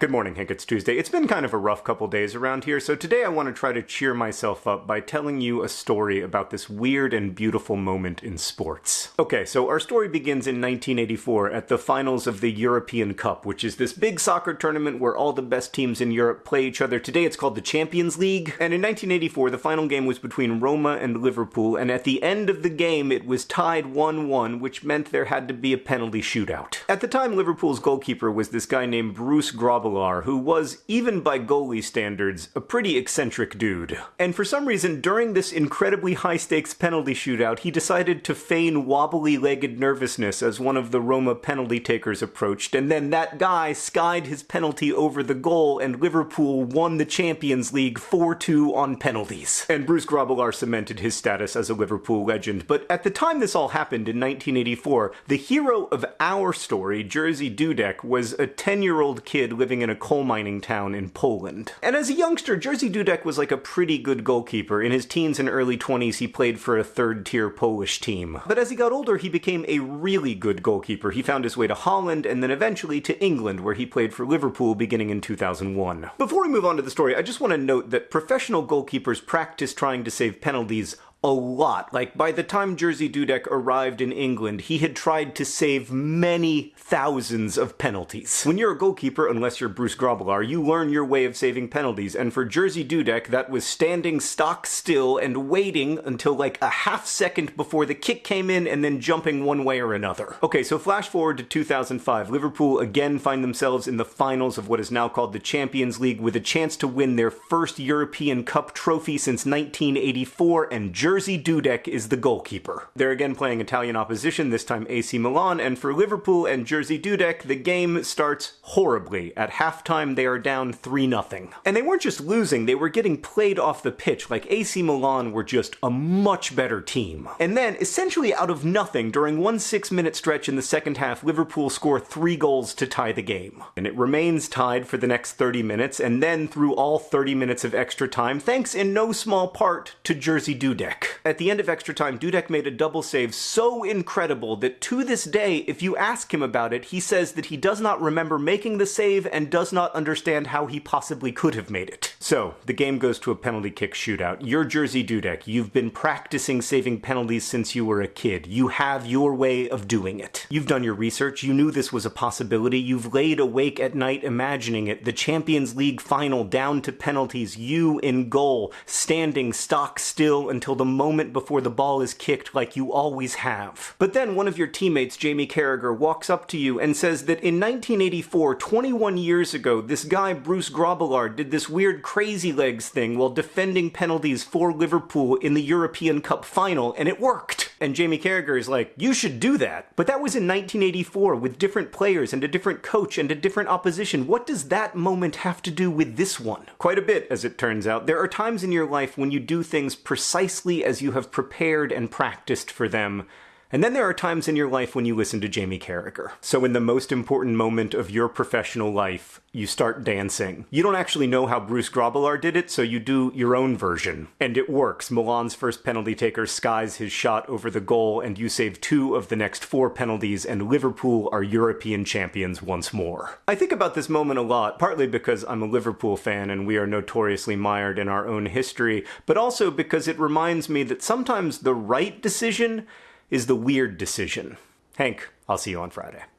Good morning, Hank. It's Tuesday. It's been kind of a rough couple days around here, so today I want to try to cheer myself up by telling you a story about this weird and beautiful moment in sports. Okay, so our story begins in 1984 at the finals of the European Cup, which is this big soccer tournament where all the best teams in Europe play each other. Today it's called the Champions League. And in 1984, the final game was between Roma and Liverpool, and at the end of the game, it was tied 1 1, which meant there had to be a penalty shootout. At the time, Liverpool's goalkeeper was this guy named Bruce Who was, even by goalie standards, a pretty eccentric dude. And for some reason, during this incredibly high stakes penalty shootout, he decided to feign wobbly legged nervousness as one of the Roma penalty takers approached, and then that guy skied his penalty over the goal, and Liverpool won the Champions League 4 2 on penalties. And Bruce Grobbelaar cemented his status as a Liverpool legend. But at the time this all happened in 1984, the hero of our story, Jerzy Dudek, was a 10 year old kid living living in a coal mining town in Poland. And as a youngster, Jerzy Dudek was like a pretty good goalkeeper. In his teens and early 20s, he played for a third tier Polish team. But as he got older, he became a really good goalkeeper. He found his way to Holland and then eventually to England, where he played for Liverpool beginning in 2001. Before we move on to the story, I just want to note that professional goalkeepers practice trying to save penalties a lot. Like, by the time Jerzy Dudek arrived in England, he had tried to save many thousands of penalties. When you're a goalkeeper, unless you're Bruce Grobbelaar, you learn your way of saving penalties, and for Jerzy Dudek, that was standing stock still and waiting until like a half second before the kick came in and then jumping one way or another. Okay, so flash forward to 2005. Liverpool again find themselves in the finals of what is now called the Champions League with a chance to win their first European Cup trophy since 1984, and Jerzy Jerzy Dudek is the goalkeeper. They're again playing Italian opposition, this time AC Milan, and for Liverpool and Jerzy Dudek, the game starts horribly. At halftime, they are down 3 0. And they weren't just losing, they were getting played off the pitch like AC Milan were just a much better team. And then, essentially out of nothing, during one six minute stretch in the second half, Liverpool score three goals to tie the game. And it remains tied for the next 30 minutes, and then through all 30 minutes of extra time, thanks in no small part to Jerzy Dudek. At the end of extra time, Dudek made a double save so incredible that to this day, if you ask him about it, he says that he does not remember making the save and does not understand how he possibly could have made it. So, the game goes to a penalty kick shootout. You're Jerzy Dudek. You've been practicing saving penalties since you were a kid. You have your way of doing it. You've done your research. You knew this was a possibility. You've laid awake at night imagining it. The Champions League final down to penalties. You in goal, standing stock still until the moment before the ball is kicked like you always have. But then one of your teammates, Jamie Carragher, walks up to you and says that in 1984, 21 years ago, this guy Bruce Grobbelaar did this weird crazy legs thing while defending penalties for Liverpool in the European Cup final, and it worked. And Jamie Carragher is like, you should do that. But that was in 1984 with different players and a different coach and a different opposition. What does that moment have to do with this one? Quite a bit, as it turns out. There are times in your life when you do things precisely as you have prepared and practiced for them and then there are times in your life when you listen to Jamie Carragher. So in the most important moment of your professional life, you start dancing. You don't actually know how Bruce Grobbelaar did it, so you do your own version. And it works. Milan's first penalty taker skies his shot over the goal, and you save two of the next four penalties, and Liverpool are European champions once more. I think about this moment a lot, partly because I'm a Liverpool fan and we are notoriously mired in our own history, but also because it reminds me that sometimes the right decision is the weird decision. Hank, I'll see you on Friday.